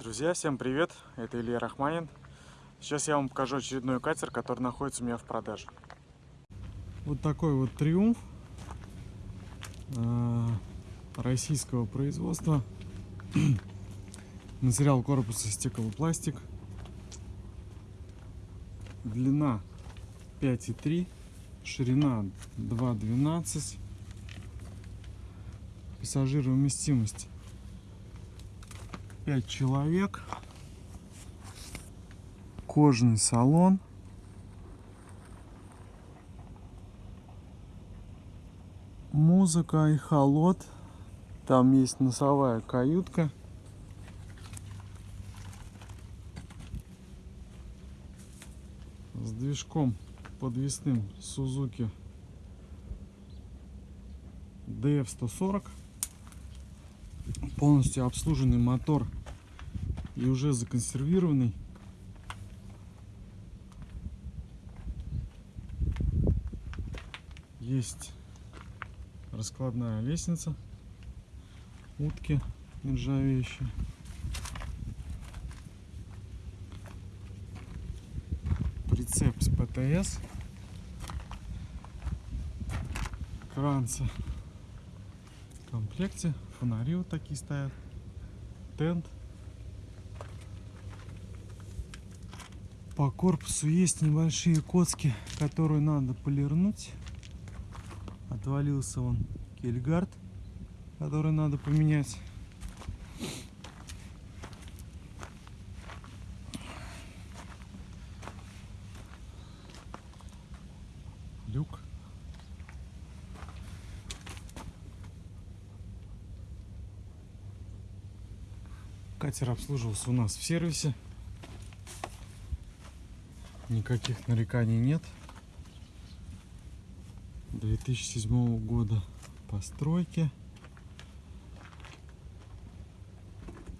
Друзья, всем привет! Это Илья Рахманин. Сейчас я вам покажу очередной катер, который находится у меня в продаже. Вот такой вот триумф э, российского производства. Материал корпуса стеклопластик. Длина 5,3, ширина 2,12. Пассажировместимость 5 человек. Кожаный салон. Музыка и холод. Там есть носовая каютка. С движком подвесным Suzuki DF140 полностью обслуженный мотор и уже законсервированный. Есть раскладная лестница, утки нержавеющие. Прицеп с ПТС. Кранцы в комплекте. Фонари вот такие стоят. Тент. По корпусу есть небольшие коцки, которые надо полирнуть. Отвалился он кельгард, который надо поменять. Люк. Катер обслуживался у нас в сервисе. Никаких нареканий нет. 2007 года постройки.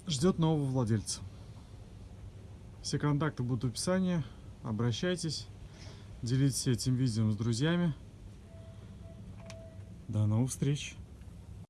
Ждет нового владельца. Все контакты будут в описании. Обращайтесь. Делитесь этим видео с друзьями. До новых встреч!